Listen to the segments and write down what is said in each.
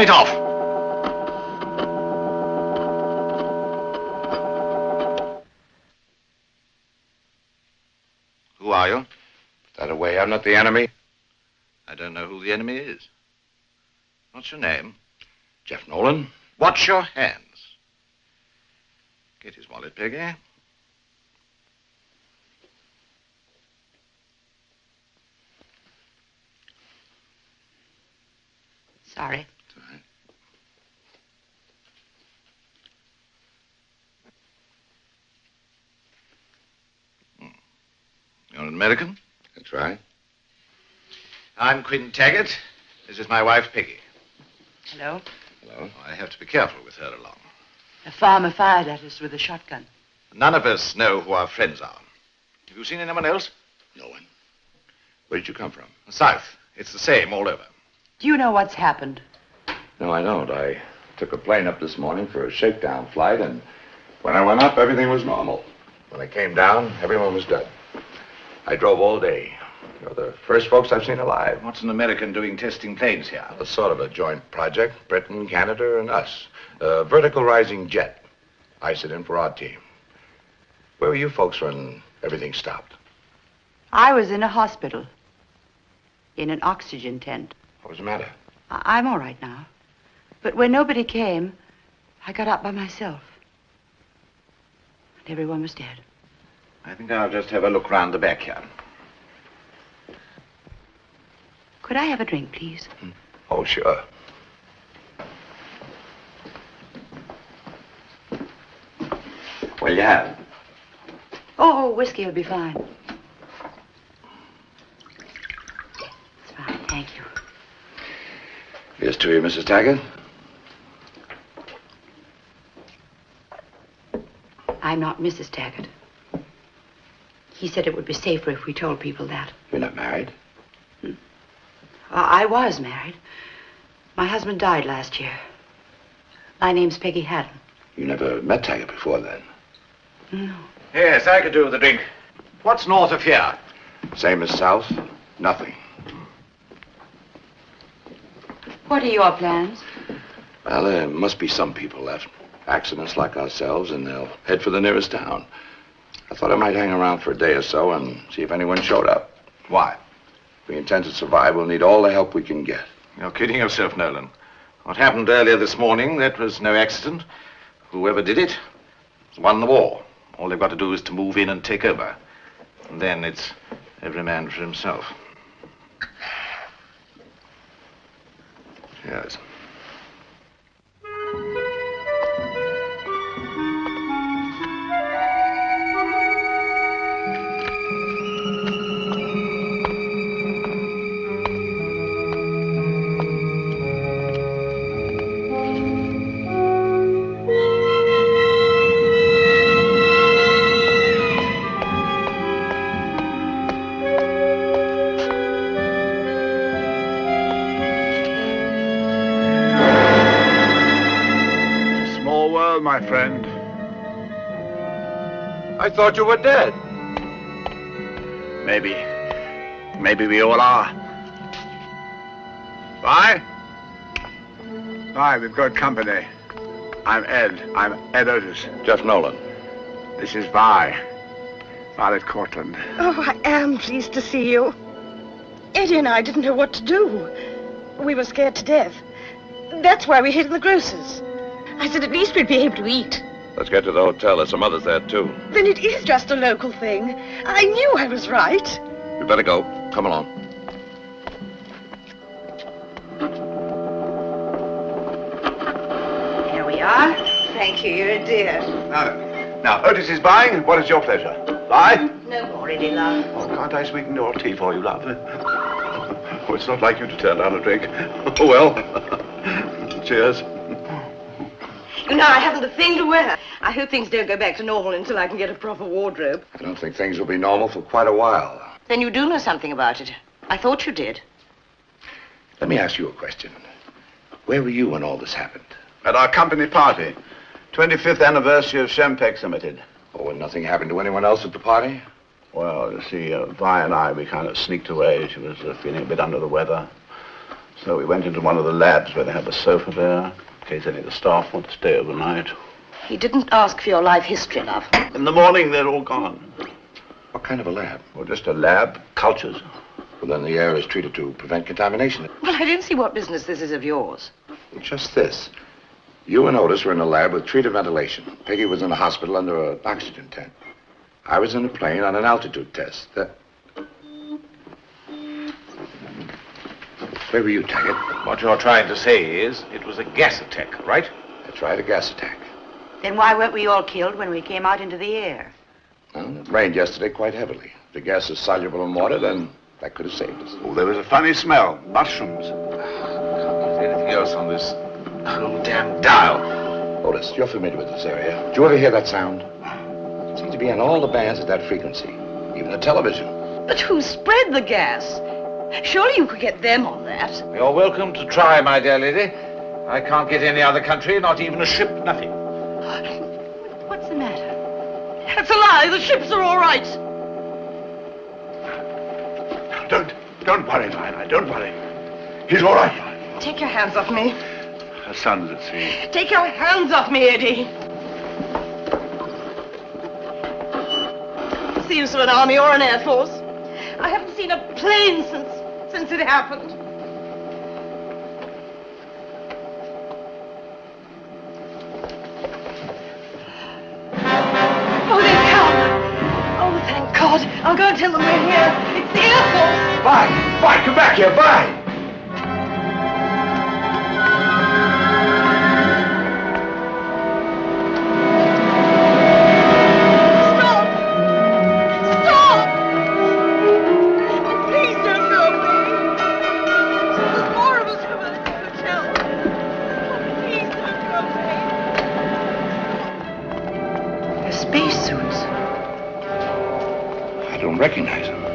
Turn it off. Who are you? Put that away, I'm not the enemy. I don't know who the enemy is. What's your name? Jeff Nolan. Watch your hands. Get his wallet, Peggy. Sorry. You're an American? That's right. I'm Quinn Taggart. This is my wife, Peggy. Hello. Hello. Oh, I have to be careful with her along. A farmer fired at us with a shotgun. None of us know who our friends are. Have you seen anyone else? No one. Where did you come from? South. It's the same all over. Do you know what's happened? No, I don't. I took a plane up this morning for a shakedown flight, and when I went up, everything was normal. When I came down, everyone was dead. I drove all day. You're the first folks I've seen alive. What's an American doing testing planes here? A sort of a joint project. Britain, Canada, and us. A vertical rising jet. I sit in for our team. Where were you folks when everything stopped? I was in a hospital. In an oxygen tent. What was the matter? I- I'm all right now. But when nobody came, I got up by myself. And everyone was dead. I think I'll just have a look round the back here. Could I have a drink, please? Hmm. Oh, sure. Well, you have. Oh, whiskey will be fine. It's fine, thank you. Here's to you, Mrs. Taggart. I'm not Mrs. Taggart. He said it would be safer if we told people that. You're not married? Uh, I was married. My husband died last year. My name's Peggy Hatton. You never met Taggart before then? No. Yes, I could do with a drink. What's north of here? Same as south? Nothing. What are your plans? Well, there must be some people left. Accidents like ourselves, and they'll head for the nearest town. I thought I might hang around for a day or so and see if anyone showed up. Why? If we intend to survive, we'll need all the help we can get. You're kidding yourself, Nolan. What happened earlier this morning, that was no accident. Whoever did it won the war. All they've got to do is to move in and take over. And then it's every man for himself. Yes. I thought you were dead. Maybe. Maybe we all are. Vi? Vi, we've got company. I'm Ed. I'm Ed Otis. Jeff Nolan. This is Vi. Violet Courtland. Oh, I am pleased to see you. Eddie and I didn't know what to do. We were scared to death. That's why we hid in the grocer's. I said at least we'd be able to eat. Let's get to the hotel. There's some others there, too. Then it is just a local thing. I knew I was right. We better go. Come along. Here we are. Thank you, you're a dear. Now, now, Otis is buying. What is your pleasure? Buy? No more, Eddie, love. Oh, can't I sweeten your tea for you, love? Oh, it's not like you to turn down a drink. Oh, well. Cheers. You know, I haven't a thing to wear. I hope things don't go back to normal until I can get a proper wardrobe. I don't think things will be normal for quite a while. Then you do know something about it. I thought you did. Let me ask you a question. Where were you when all this happened? At our company party. 25th anniversary of Shempex Limited. Oh, and nothing happened to anyone else at the party? Well, you see, uh, Vi and I, we kind of sneaked away. She was uh, feeling a bit under the weather. So we went into one of the labs where they have a sofa there, in case any of the staff want to stay overnight. He didn't ask for your life history, love. In the morning, they're all gone. What kind of a lab? Well, just a lab, cultures. Well, then the air is treated to prevent contamination. Well, I don't see what business this is of yours. Just this. You and Otis were in a lab with treated ventilation. Peggy was in a hospital under an oxygen tent. I was in a plane on an altitude test. That... Where were you, Taggart? What you're trying to say is it was a gas attack, right? That's right, a gas attack. Then why weren't we all killed when we came out into the air? Well, it rained yesterday quite heavily. If the gas is soluble in water, then that could have saved us. Oh, there was a funny smell. Mushrooms. Is there anything else on this oh, damn dial? Otis, you're familiar with this area. Did you ever hear that sound? It seems to be on all the bands at that frequency, even the television. But who spread the gas? Surely you could get them on that. You're welcome to try, my dear lady. I can't get any other country, not even a ship, nothing. What's the matter? That's a lie. The ships are all right. Don't, don't worry, Lila. Don't worry. He's all right, Take your hands off me. Her son's at sea. Take your hands off me, Eddie. What's the use of an army or an air force? I haven't seen a plane since since it happened. Oh, they've come. Oh, thank God. I'll go and tell them we're here. It's the Air Force. Vi! Vi, come back here, Vi! Don't recognize him.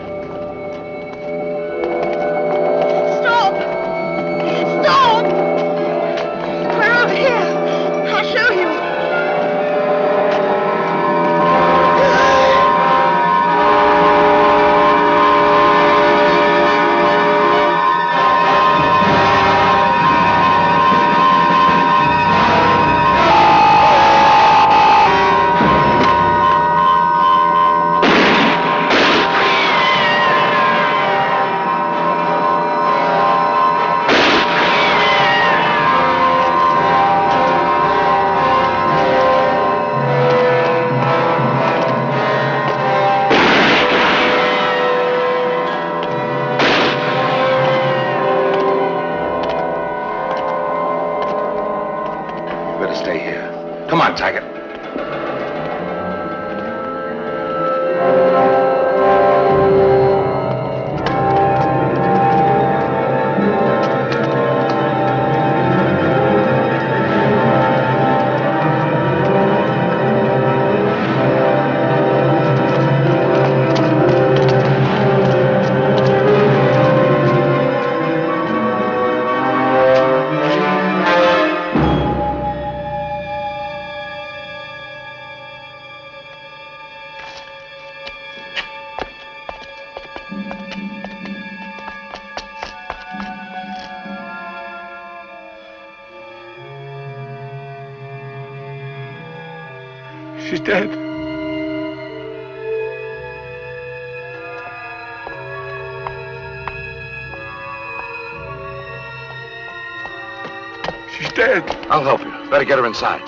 Get her inside.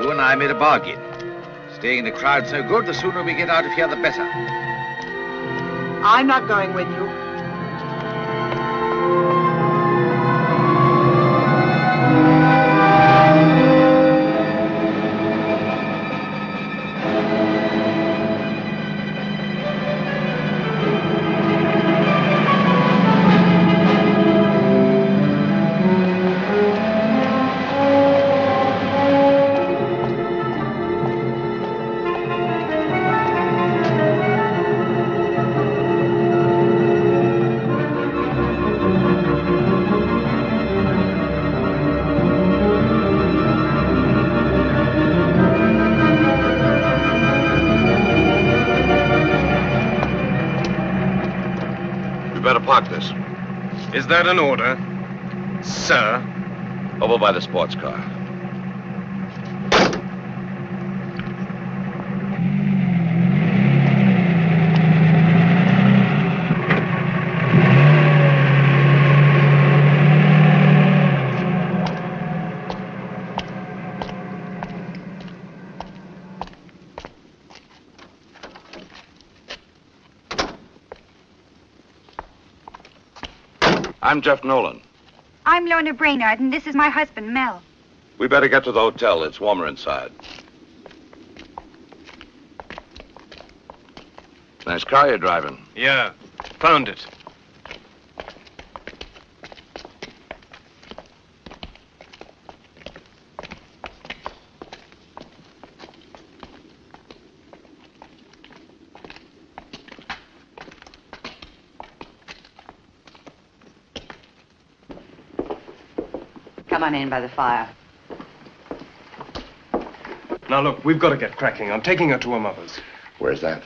You and I made a bargain. Staying in the crowd's no good. The sooner we get out of here, the better. I'm not going with you. That an order? Sir? Over by the sports car. I'm Jeff Nolan. I'm Lorna Brainard, and this is my husband, Mel. We better get to the hotel. It's warmer inside. Nice car you're driving. Yeah, found it. Come on in by the fire. Now, look, we've got to get cracking. I'm taking her to her mother's. Where's that?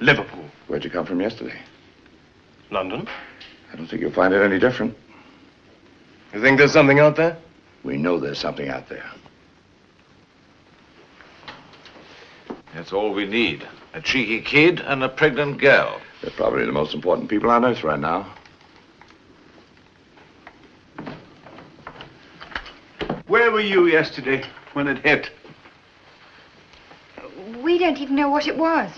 Liverpool. Where'd you come from yesterday? London. I don't think you'll find it any different. You think there's something out there? We know there's something out there. That's all we need. A cheeky kid and a pregnant girl. They're probably the most important people on earth right now. Were you yesterday when it hit? We don't even know what it was.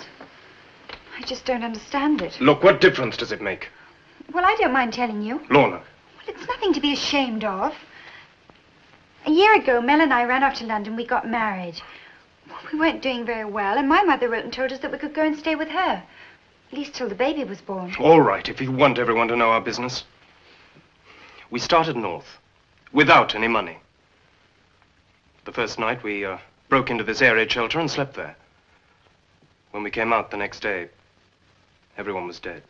I just don't understand it. Look, what difference does it make? Well, I don't mind telling you. Lorna. Well, it's nothing to be ashamed of. A year ago, Mel and I ran off to London. We got married. Well, we weren't doing very well, and my mother wrote and told us that we could go and stay with her. At least till the baby was born. All right, if you want everyone to know our business. We started north, without any money. The first night, we uh, broke into this air raid shelter and slept there. When we came out the next day, everyone was dead.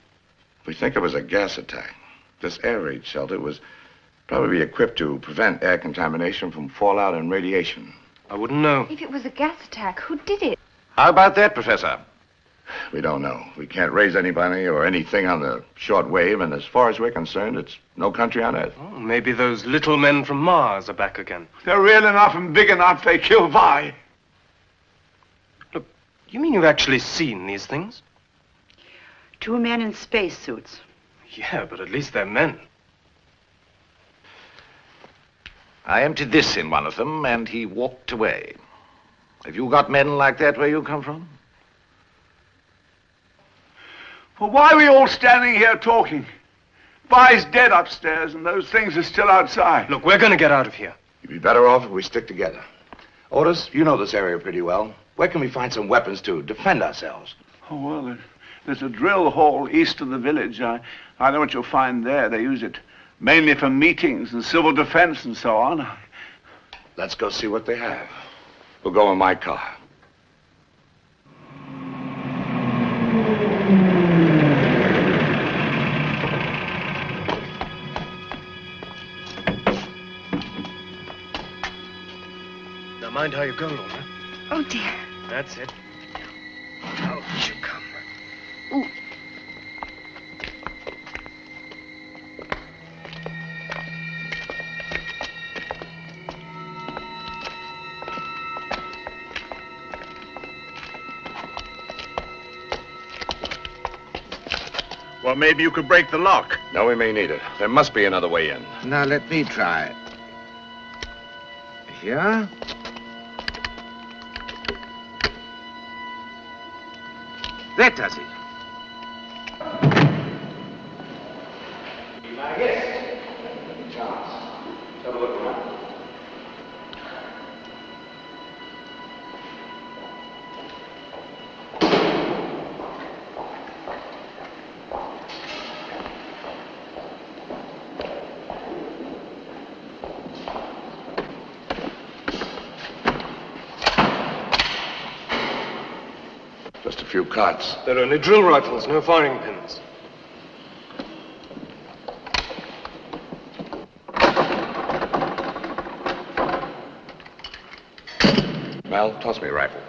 We think it was a gas attack. This air raid shelter was probably equipped to prevent air contamination from fallout and radiation. I wouldn't know. If it was a gas attack, who did it? How about that, Professor? We don't know. We can't raise anybody or anything on the short wave, and as far as we're concerned, it's no country on earth. Oh, maybe those little men from Mars are back again. They're real enough and big enough, they kill Vi. Look, you mean you've actually seen these things? Two men in spacesuits. Yeah, but at least they're men. I emptied this in one of them, and he walked away. Have you got men like that where you come from? Well, why are we all standing here talking? Vi's dead upstairs, and those things are still outside. Look, we're going to get out of here. You'd be better off if we stick together. Otis, you know this area pretty well. Where can we find some weapons to defend ourselves? Oh, well, there's a drill hall east of the village. I, I know what you'll find there. They use it mainly for meetings and civil defense and so on. Let's go see what they have. We'll go in my car. Mind how you go, Lorna. Oh, dear. That's it. Out you come. Ooh. Well, maybe you could break the lock. No, we may need it. There must be another way in. Now, let me try. Here. It. Just a cots. They're only drill rifles, no firing pins. Mel, toss me a rifle.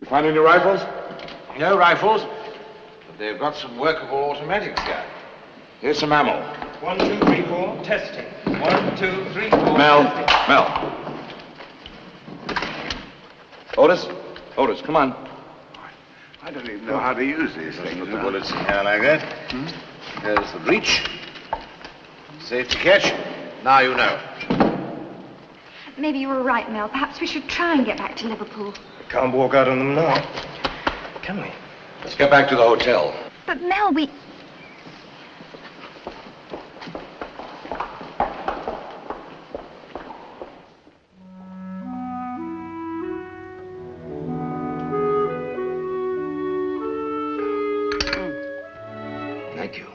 You find any rifles? No rifles, but they've got some workable automatics here. Here's some ammo. One, two, three, four. Testing. One, two, three, four. Mel, testing. Mel. Otis, Otis, come on. I don't even know how to use these things. Put the huh? bullets in here like that. Hmm? There's the breech. Safe to catch. Now you know. Maybe you were right, Mel. Perhaps we should try and get back to Liverpool. Can't walk out on them now. Can we? Let's get back to the hotel. But Mel, we. Thank you.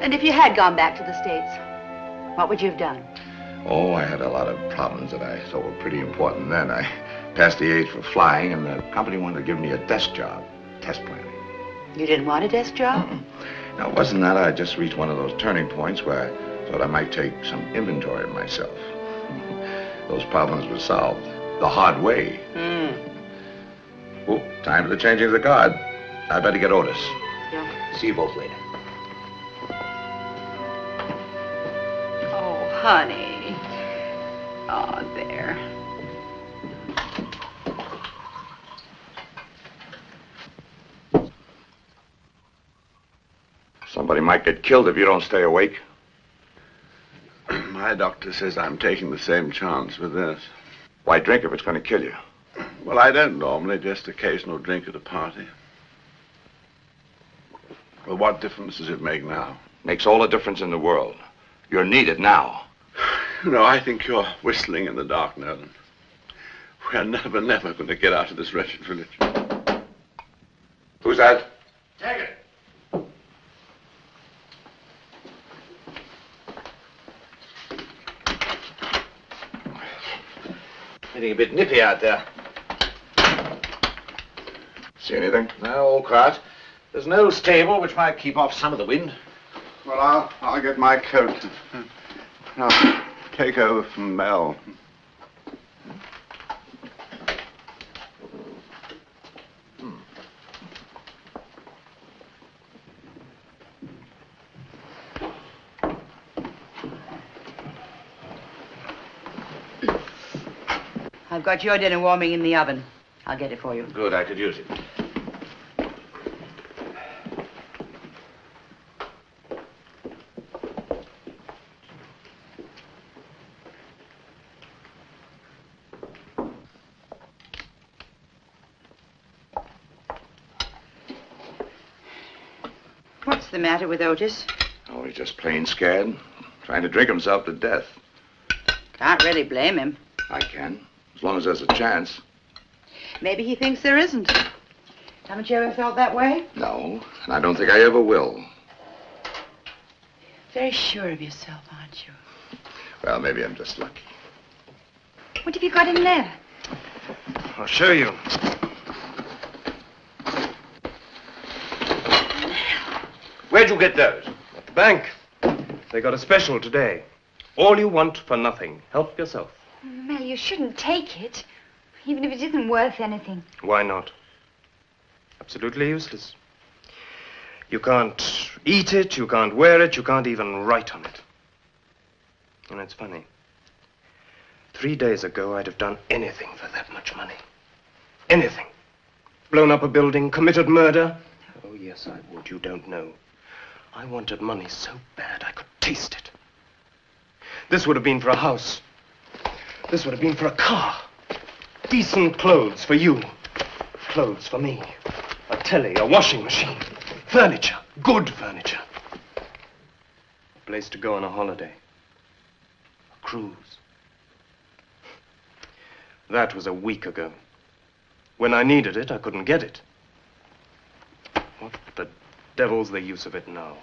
And if you had gone back to the States, what would you have done? Oh, I had a lot of problems that I thought were pretty important then. I passed the age for flying, and the company wanted to give me a desk job, test planning. You didn't want a desk job? Now, it wasn't that I just reached one of those turning points where I thought I might take some inventory of myself. those problems were solved the hard way. Hmm. Oh, time for the changing of the guard. I better get Otis. Yeah. See you both later. Oh, honey. Oh, there. Somebody might get killed if you don't stay awake. My doctor says I'm taking the same chance with this. Why drink if it's going to kill you? Well, I don't normally, just occasional drink at a party. Well, what difference does it make now? Makes all the difference in the world. You're needed now. You know, I think you're whistling in the dark, Nolan. We're never, never going to get out of this wretched village. Who's that? Take it. Getting a bit nippy out there. See anything? No, all quiet. There's an old stable which might keep off some of the wind. Well, I'll, I'll get my coat. I'll take over from Mel. I've got your dinner warming in the oven. I'll get it for you. Good, I could use it. What's the matter with Otis? Oh, he's just plain scared. Trying to drink himself to death. Can't really blame him. I can, as long as there's a chance. Maybe he thinks there isn't. Haven't you ever felt that way? No, and I don't think I ever will. Very sure of yourself, aren't you? Well, maybe I'm just lucky. What have you got in there? I'll show you. Where'd you get those? At the bank. They got a special today. All you want for nothing. Help yourself. Mel, you shouldn't take it, even if it isn't worth anything. Why not? Absolutely useless. You can't eat it, you can't wear it, you can't even write on it. And it's funny. Three days ago, I'd have done anything for that much money. Anything. Blown up a building, committed murder. Oh, yes, I would. You don't know. I wanted money so bad I could taste it. This would have been for a house. This would have been for a car. Decent clothes for you. Clothes for me. A telly, a washing machine. Furniture. Good furniture. A place to go on a holiday. A cruise. That was a week ago. When I needed it, I couldn't get it. What the devil's the use of it now?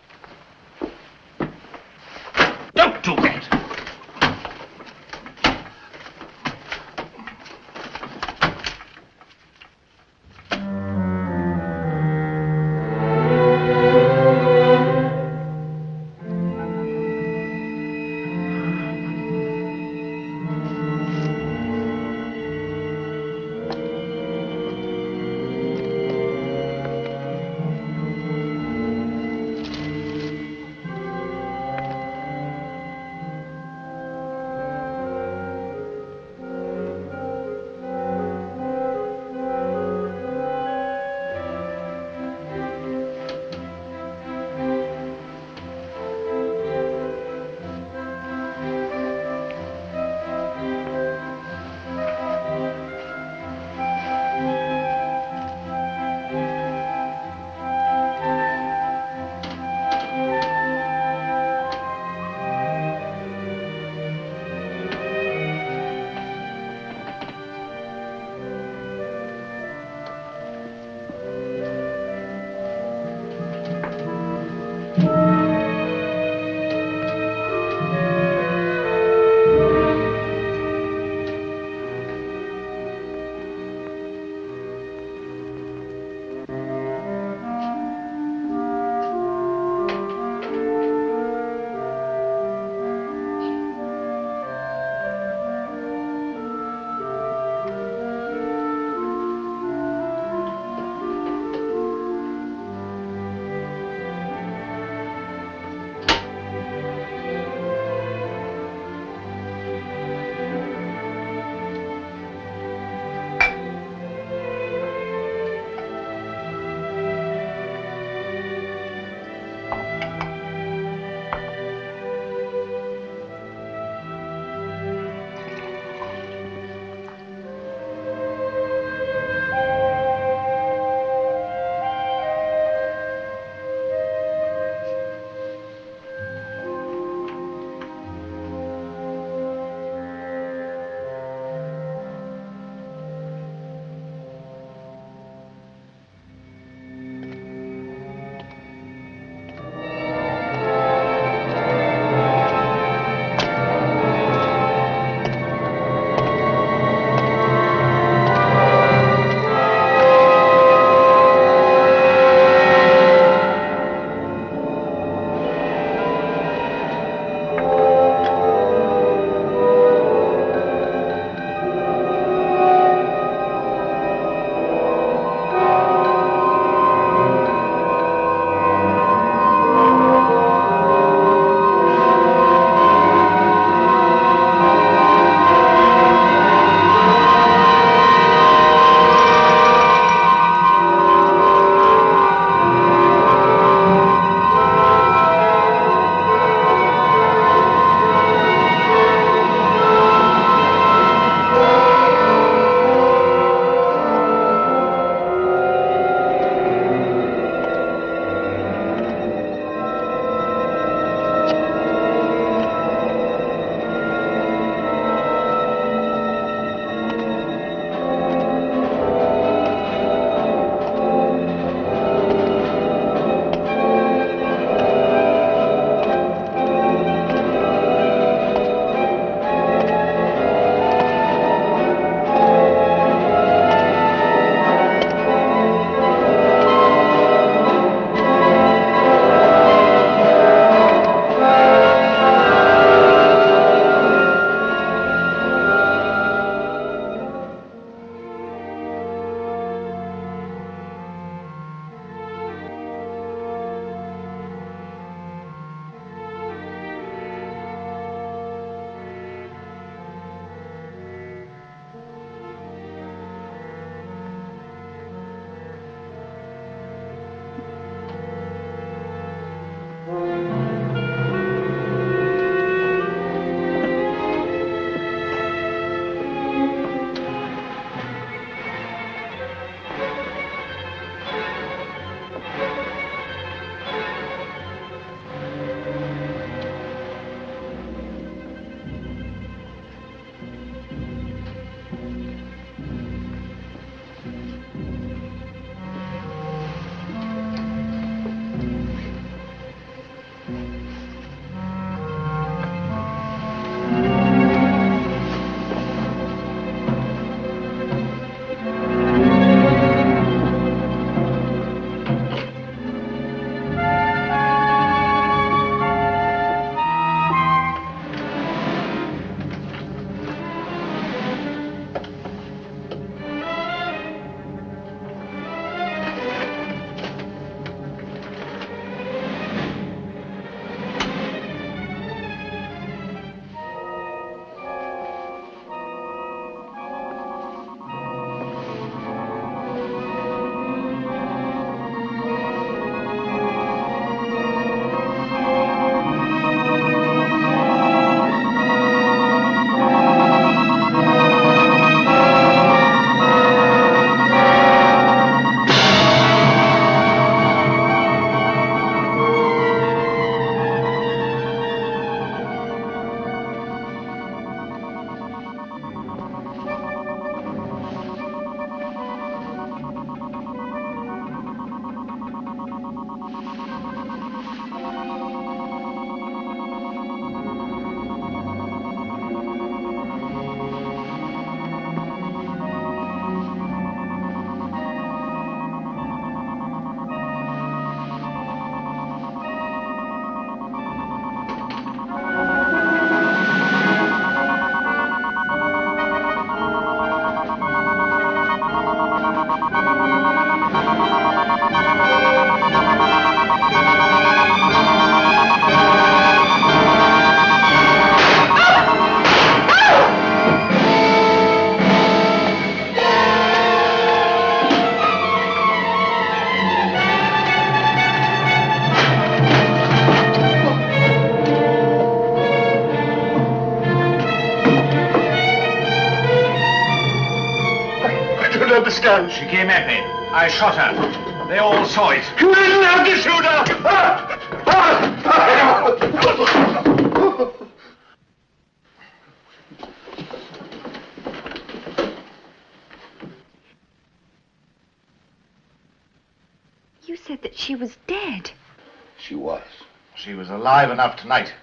Alive enough tonight.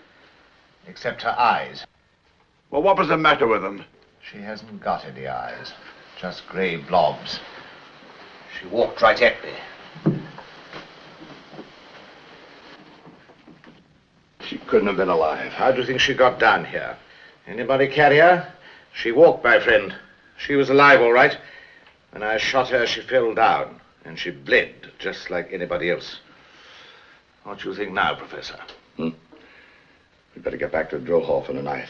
Except her eyes. Well, what was the matter with them? She hasn't got any eyes. Just grey blobs. She walked right at me. She couldn't have been alive. How do you think she got down here? Anybody carry her? She walked, my friend. She was alive, all right. When I shot her, she fell down, and she bled, just like anybody else. What do you think now, Professor? Hmm? We better get back to the drill hall for the night.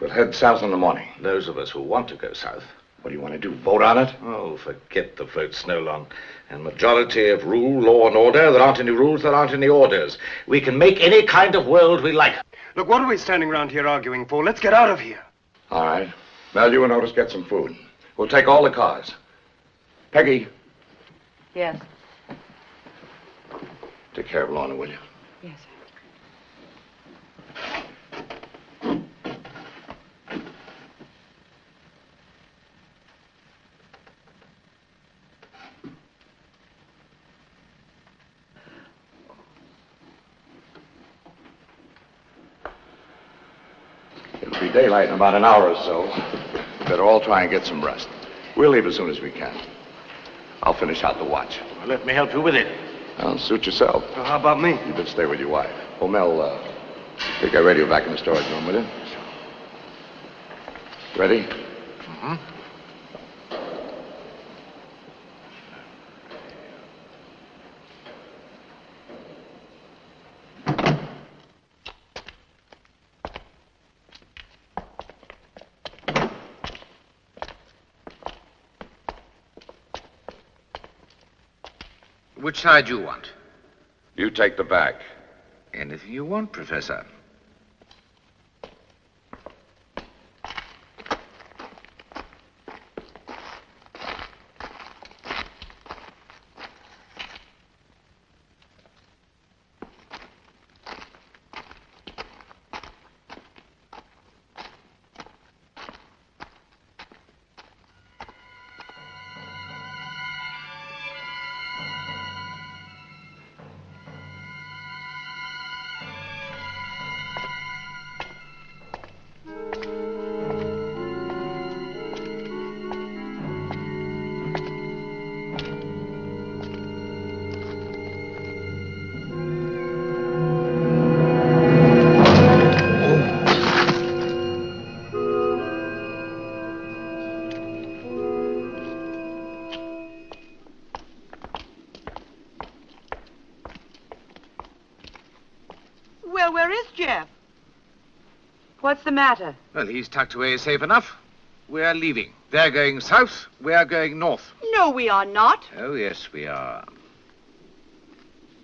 We'll head south in the morning. Those of us who want to go south. What do you want to do? Vote on it? Oh, forget the vote, Snowlon. And majority of rule, law, and order. There aren't any rules, there aren't any orders. We can make any kind of world we like. Look, what are we standing around here arguing for? Let's get out of here. All right. Mel, you and Otis get some food. We'll take all the cars. Peggy, Yes. take care of Lorna, will you? Yes. It'll be daylight in about an hour or so. Better all try and get some rest. We'll leave as soon as we can. I'll finish out the watch. Let me help you with it. Well, suit yourself. Well, how about me? You better stay with your wife. Oh, Mel, uh, take that radio back in the storage room, will you? Ready? Mm-hmm. Which side you want? You take the back. Anything you want, Professor. Where is Jeff? What's the matter? Well, he's tucked away safe enough. We're leaving. They're going south. We're going north. No, we are not. Oh, yes, we are.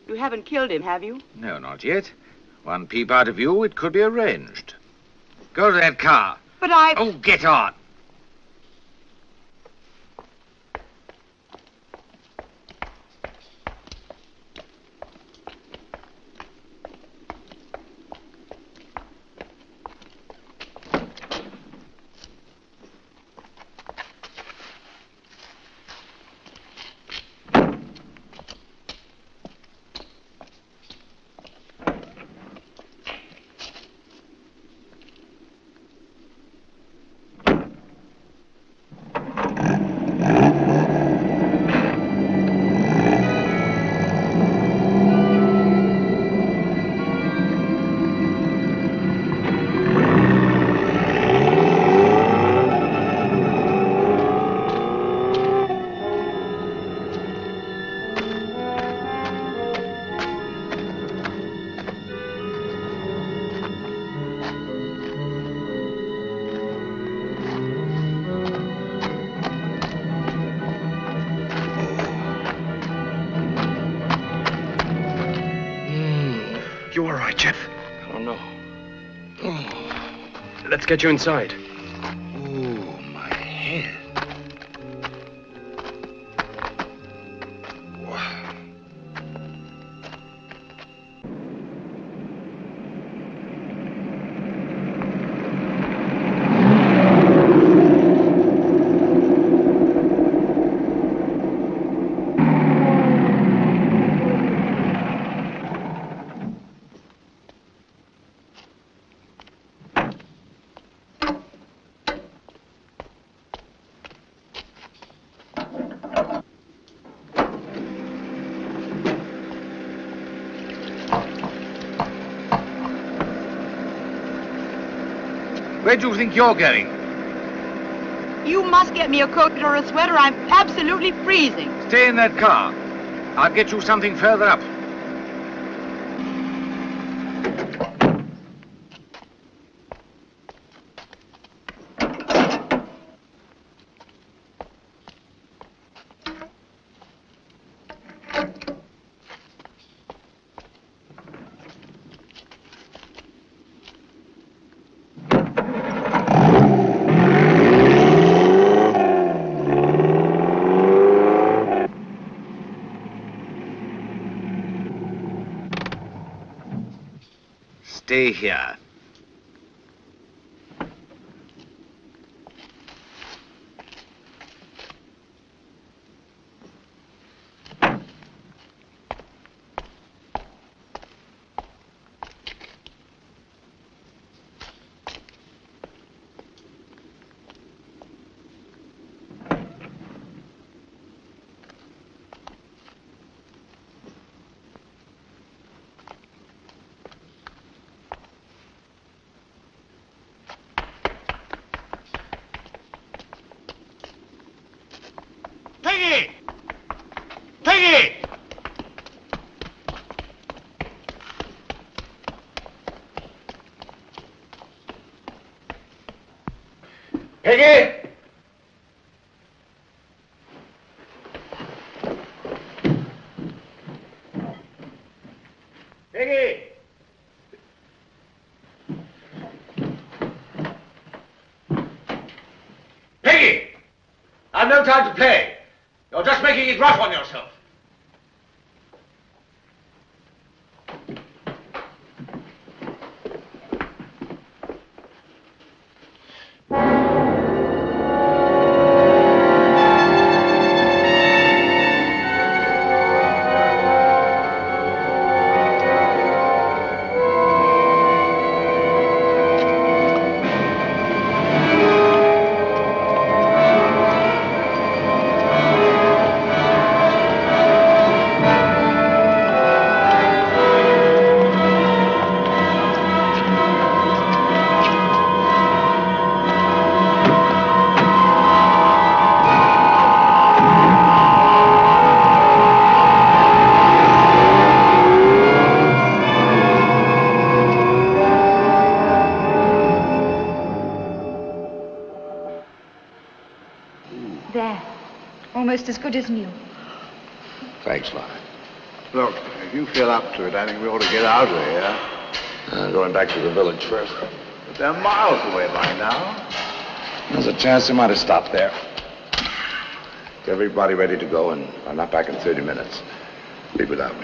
You haven't killed him, have you? No, not yet. One peep out of you, it could be arranged. Go to that car. But I. Oh, get on. Let's get you inside. Where do you think you're going? You must get me a coat or a sweater. I'm absolutely freezing. Stay in that car. I'll get you something further up. Stay here. Peggy! Peggy! Peggy! Peggy! Peggy! I've no time to play. You're just making it rough on yourself. Almost as good as new. Thanks, Lon. Look, if you feel up to it, I think we ought to get out of here. Uh, going back to the village first. But they're miles away by now. There's a chance they might have stopped there. Get everybody ready to go, and I'm not back in 30 minutes. Leave without me.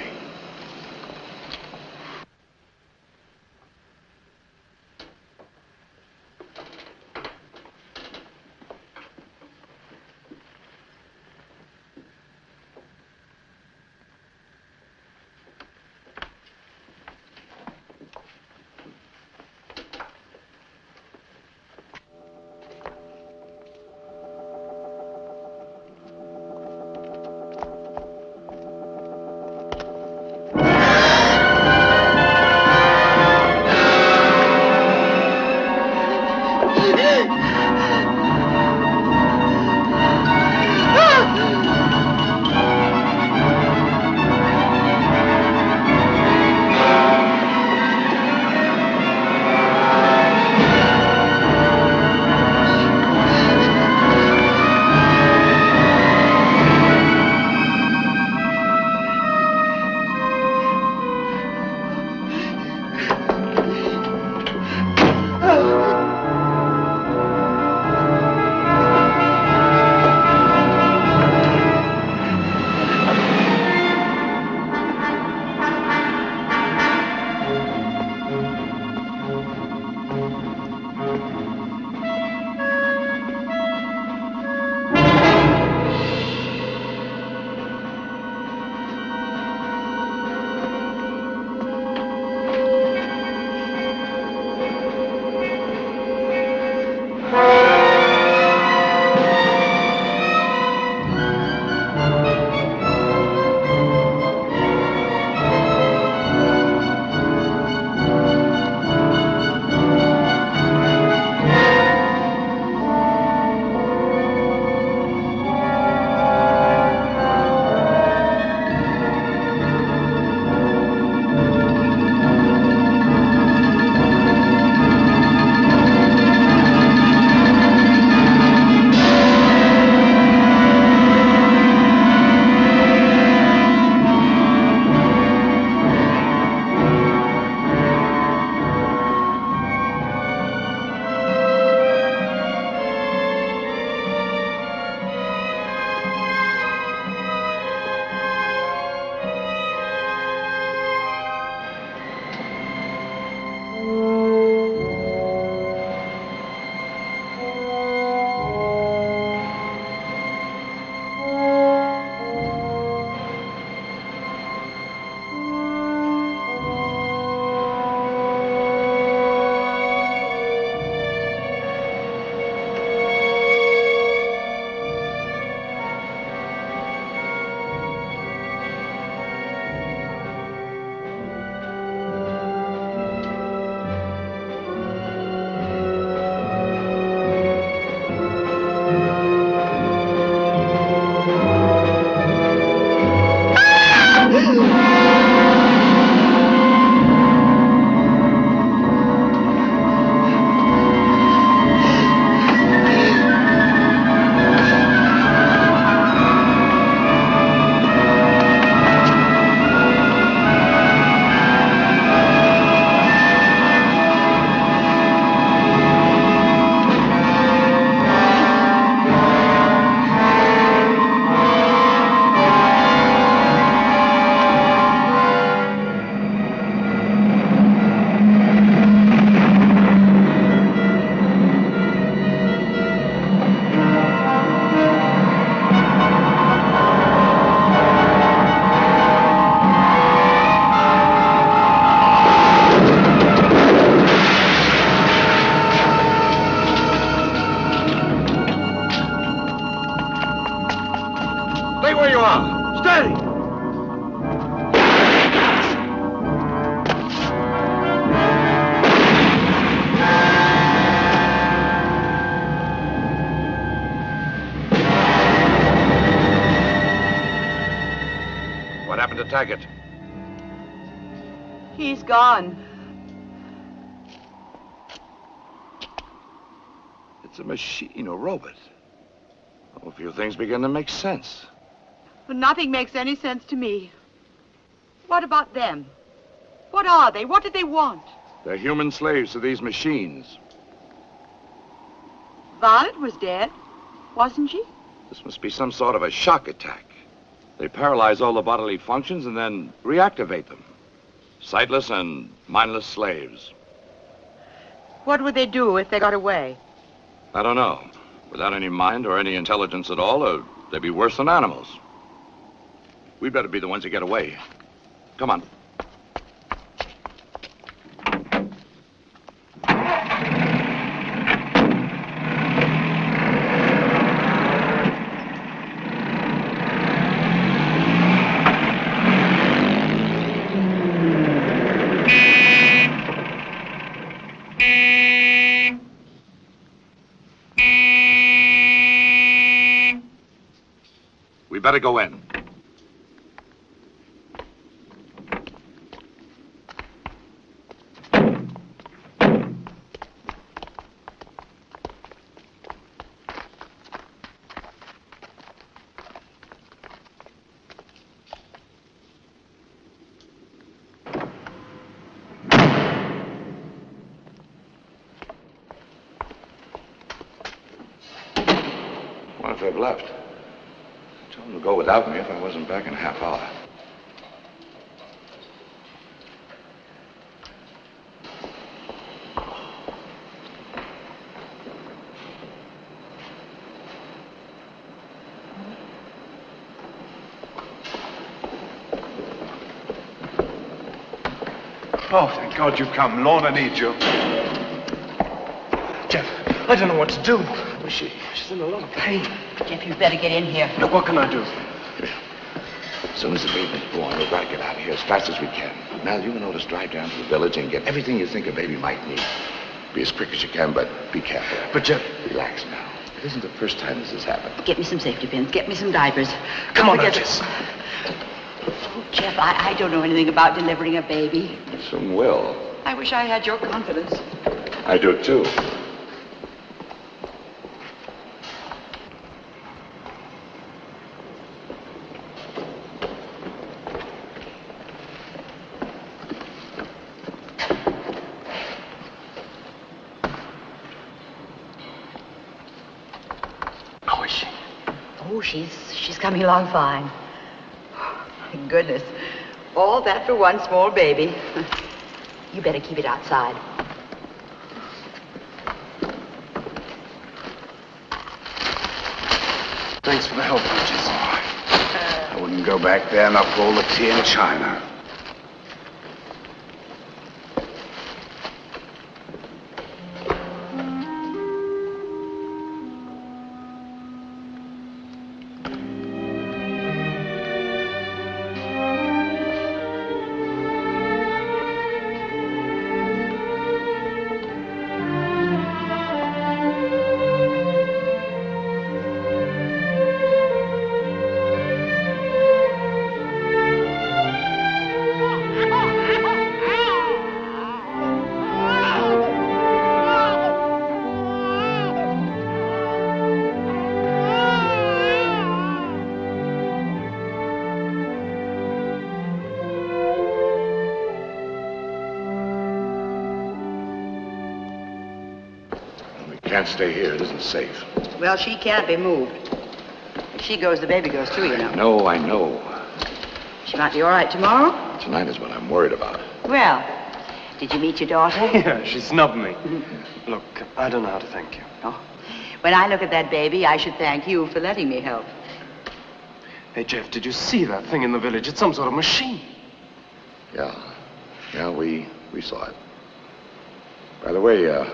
Are. Steady! What happened to Taggart? He's gone. It's a machine, a robot. A few things begin to make sense. But nothing makes any sense to me. What about them? What are they? What did they want? They're human slaves to these machines. Violet was dead, wasn't she? This must be some sort of a shock attack. They paralyze all the bodily functions and then reactivate them. Sightless and mindless slaves. What would they do if they got away? I don't know. Without any mind or any intelligence at all, uh, they'd be worse than animals. We'd better be the ones that get away. Come on. We better go in. What if they've left? Tell them to go without me if I wasn't back in a half hour. Oh, thank God you've come. Lorna needs you. Jeff, I don't know what to do. She, she's in a lot of pain. Jeff, you'd better get in here. Look, what can I do? As soon as the baby's born, we've got to get out of here as fast as we can. Now, you and Otis drive down to the village and get everything you think a baby might need. Be as quick as you can, but be careful. But, Jeff... Relax now. It isn't the first time this has happened. Get me some safety pins. Get me some diapers. Come Don't on, forget Otis. Oh, Jeff, I, I don't know anything about delivering a baby. Soon will. I wish I had your confidence. I do, too. How is she? Oh, she's she's coming along fine. My goodness. All that for one small baby. You better keep it outside. Thanks for the help, Burgess. I wouldn't go back there and for all the tea in China. Can't stay here. It isn't safe. Well, she can't be moved. If she goes, the baby goes too, you know. No, I know. She might be all right tomorrow. Tonight is what I'm worried about. Well, did you meet your daughter? Yeah, she snubbed me. Look, I don't know how to thank you. Oh. When I look at that baby, I should thank you for letting me help. Hey, Jeff, did you see that thing in the village? It's some sort of machine. Yeah. Yeah, we we saw it. By the way, uh,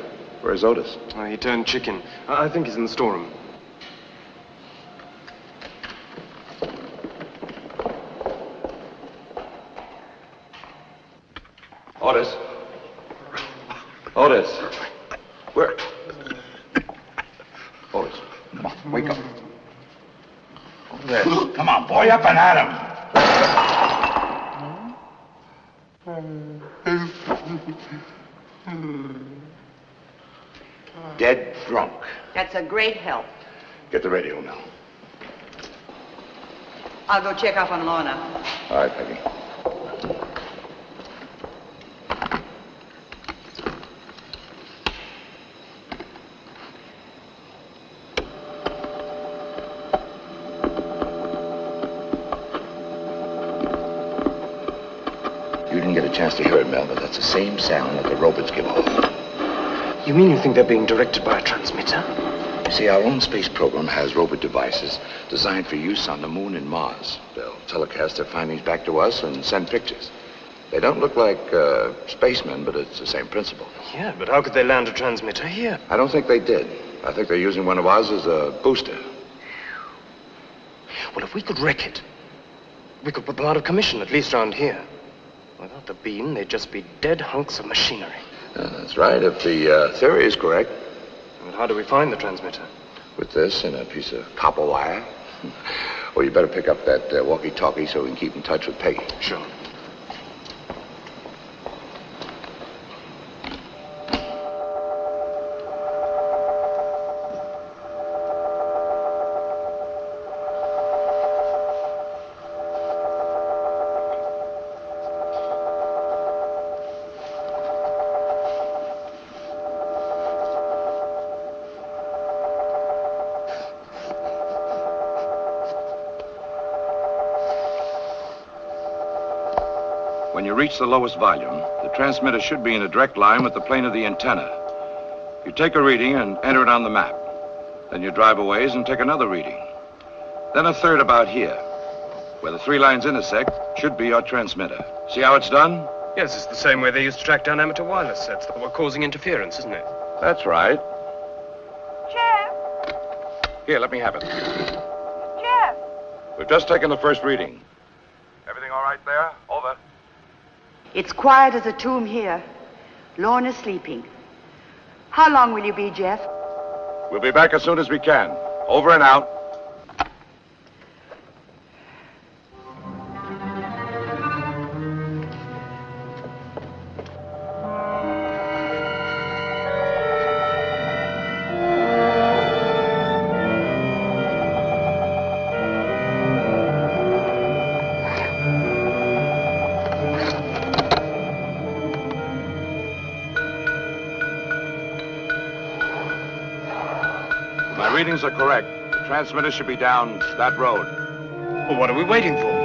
where's Otis? Uh, he turned chicken. I I think he's in the storeroom. Otis. Otis. Where? Otis. Come on, wake up. Over there. Come on, boy, up and at him. Dead drunk. That's a great help. Get the radio now. I'll go check up on Lorna. All right, Peggy. You didn't get a chance to hear it, Mel, but that's the same sound that the robots give off. You mean you think they're being directed by a transmitter? See, our own space program has robot devices designed for use on the moon and Mars. They'll telecast their findings back to us and send pictures. They don't look like uh, spacemen, but it's the same principle. Yeah, but how could they land a transmitter here? I don't think they did. I think they're using one of ours as a booster. Well, if we could wreck it, we could put them out of commission, at least around here. Without the beam, they'd just be dead hunks of machinery. Uh, that's right, if the uh, theory is correct. And how do we find the transmitter? With this and a piece of copper wire. well, you better pick up that uh, walkie-talkie so we can keep in touch with Peggy. Sure. Reach the lowest volume, the transmitter should be in a direct line with the plane of the antenna. You take a reading and enter it on the map. Then you drive a ways and take another reading. Then a third about here. Where the three lines intersect should be your transmitter. See how it's done? Yes, it's the same way they used to track down amateur wireless sets that were causing interference, isn't it? That's right. Jeff! Here, let me have it. Jeff! We've just taken the first reading. Everything all right there? It's quiet as a tomb here. Lorna's sleeping. How long will you be, Jeff? We'll be back as soon as we can. Over and out. My readings are correct. The transmitter should be down that road. Well, what are we waiting for?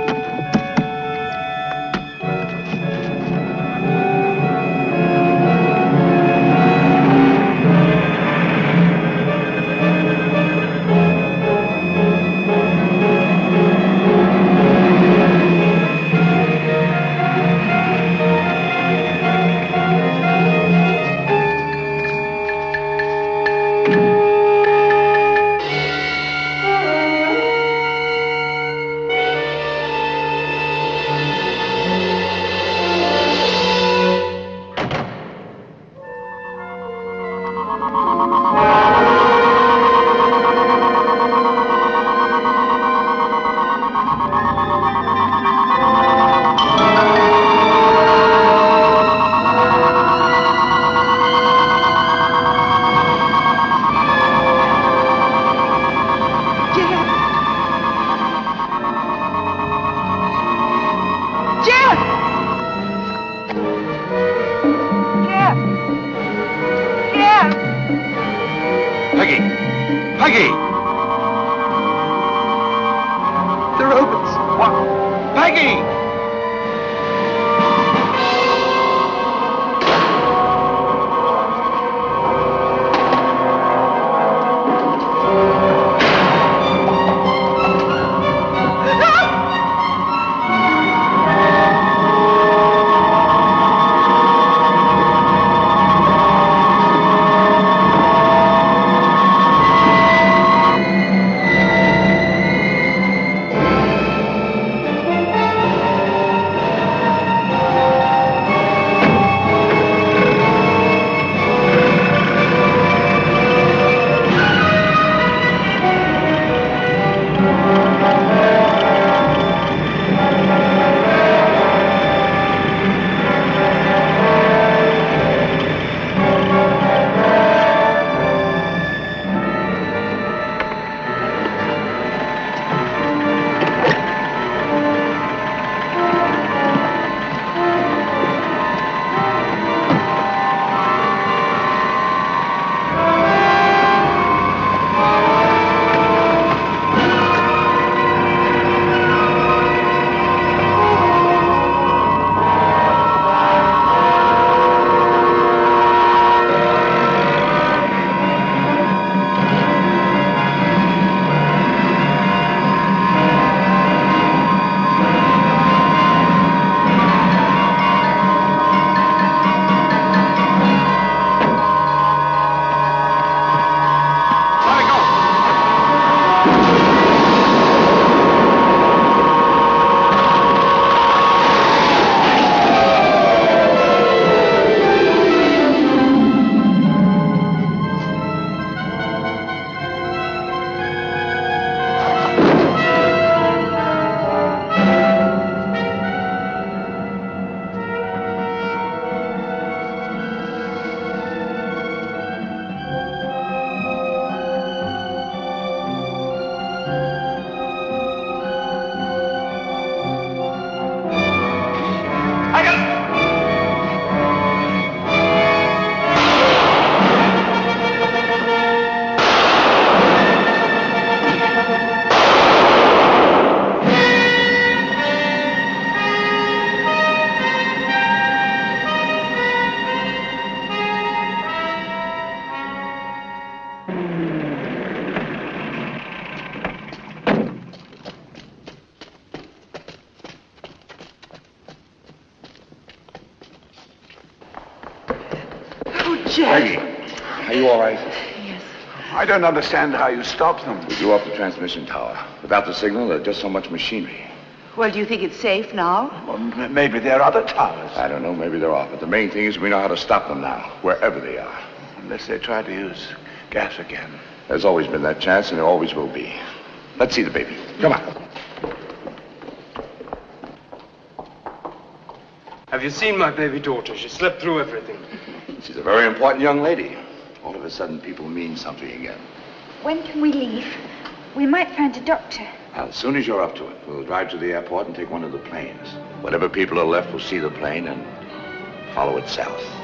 Don't understand how you stopped them. We blew up the transmission tower. Without the signal, there's just so much machinery. Well, do you think it's safe now? Well, maybe there are other towers. I don't know, maybe they're off, but the main thing is we know how to stop them now, wherever they are. Unless they try to use gas again. There's always been that chance, and there always will be. Let's see the baby. Come on. Have you seen my baby daughter? She slept through everything. She's a very important young lady. All of a sudden, people mean something again. When can we leave? We might find a doctor. As soon as you're up to it, we'll drive to the airport and take one of the planes. Whatever people are left will see the plane and follow it south.